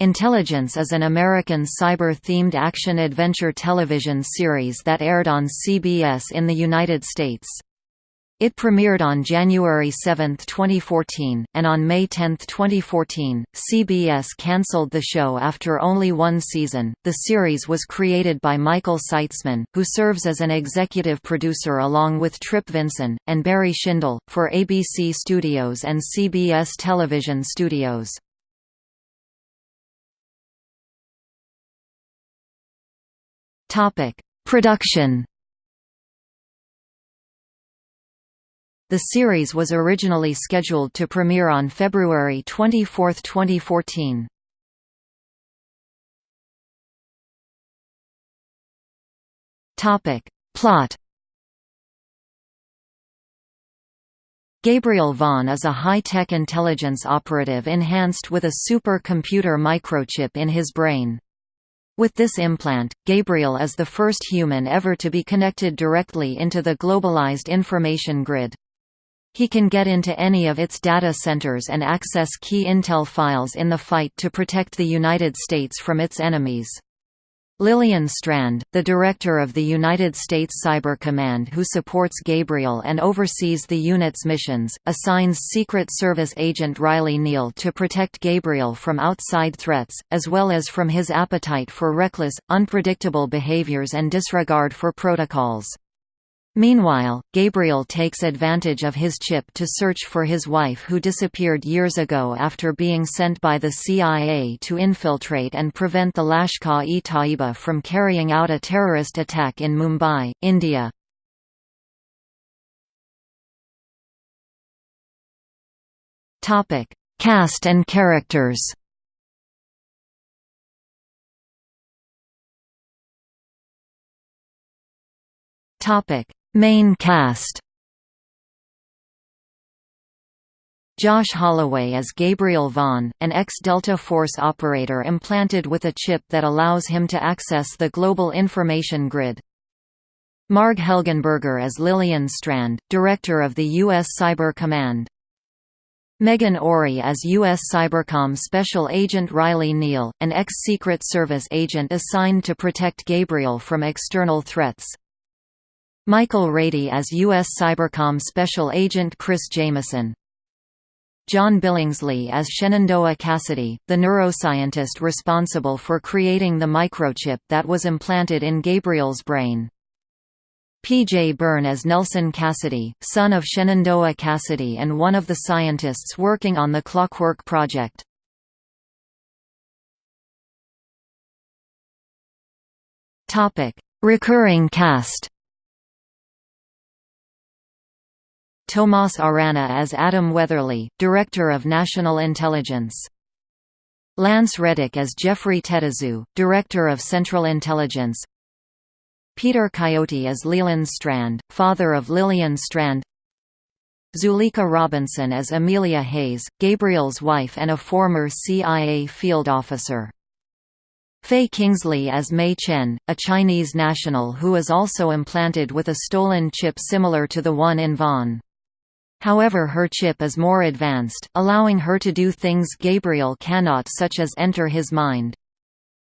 Intelligence is an American cyber-themed action-adventure television series that aired on CBS in the United States. It premiered on January 7, 2014, and on May 10, 2014, CBS canceled the show after only one season. The series was created by Michael Seitzman, who serves as an executive producer along with Tripp Vinson, and Barry Schindel, for ABC Studios and CBS Television Studios. Topic: Production. The series was originally scheduled to premiere on February 24, 2014. Topic: Plot. Gabriel Vaughn is a high-tech intelligence operative enhanced with a supercomputer microchip in his brain. With this implant, Gabriel is the first human ever to be connected directly into the globalized information grid. He can get into any of its data centers and access key intel files in the fight to protect the United States from its enemies. Lillian Strand, the director of the United States Cyber Command who supports Gabriel and oversees the unit's missions, assigns Secret Service agent Riley Neal to protect Gabriel from outside threats, as well as from his appetite for reckless, unpredictable behaviors and disregard for protocols. Meanwhile, Gabriel takes advantage of his chip to search for his wife who disappeared years ago after being sent by the CIA to infiltrate and prevent the Lashkar-e-Taiba from carrying out a terrorist attack in Mumbai, India. Cast and characters Topic Main cast Josh Holloway as Gabriel Vaughn, an ex-Delta Force operator implanted with a chip that allows him to access the global information grid. Marg Helgenberger as Lillian Strand, director of the U.S. Cyber Command. Meghan Ory as U.S. Cybercom Special Agent Riley Neal, an ex-Secret Service agent assigned to protect Gabriel from external threats. Michael Rady as U.S. Cybercom Special Agent Chris Jameson. John Billingsley as Shenandoah Cassidy, the neuroscientist responsible for creating the microchip that was implanted in Gabriel's brain. P.J. Byrne as Nelson Cassidy, son of Shenandoah Cassidy and one of the scientists working on the Clockwork Project. Recurring cast Tomas Arana as Adam Weatherly, Director of National Intelligence. Lance Reddick as Jeffrey Tetazoo, Director of Central Intelligence. Peter Coyote as Leland Strand, father of Lillian Strand. Zuleikha Robinson as Amelia Hayes, Gabriel's wife and a former CIA field officer. Faye Kingslee as Mei Chen, a Chinese national who is also implanted with a stolen chip similar to the one in Vaughn. However her chip is more advanced, allowing her to do things Gabriel cannot such as enter his mind.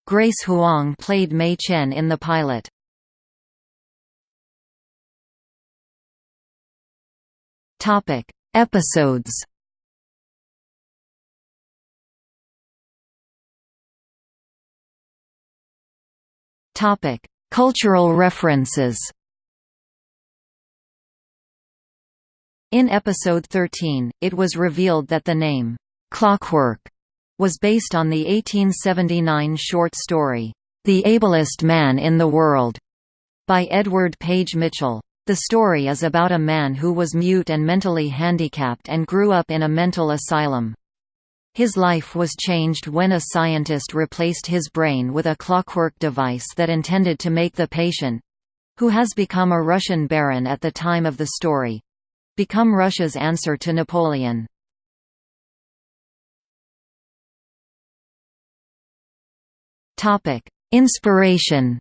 Grace Huang played Mei Chen in the pilot. Episodes Cultural references In episode 13, it was revealed that the name, "'Clockwork' was based on the 1879 short story, "'The Ablest Man in the World' by Edward Page Mitchell. The story is about a man who was mute and mentally handicapped and grew up in a mental asylum. His life was changed when a scientist replaced his brain with a clockwork device that intended to make the patient—who has become a Russian baron at the time of the story, become Russia's answer to Napoleon. Inspiration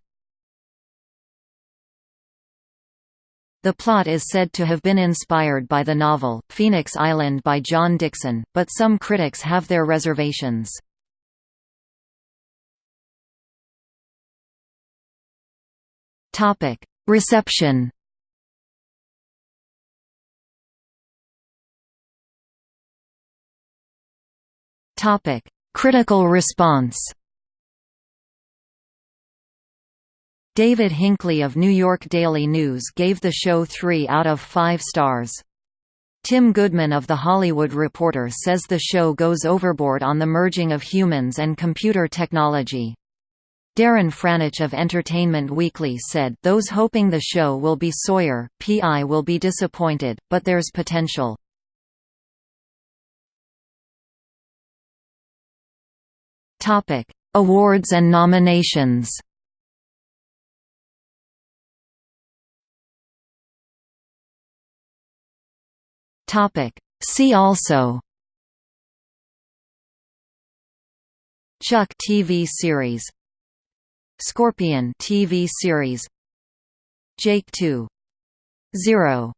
The plot is said to have been inspired by the novel, Phoenix Island by John Dixon, but some critics have their reservations. Reception Topic: Critical response. David Hinckley of New York Daily News gave the show 3 out of 5 stars. Tim Goodman of The Hollywood Reporter says the show goes overboard on the merging of humans and computer technology. Darren Franich of Entertainment Weekly said, Those hoping the show will be Sawyer, P.I. will be disappointed, but there's potential. Awards and nominations. Topic: See also. Chuck TV series. Scorpion TV series. Jake 2. 0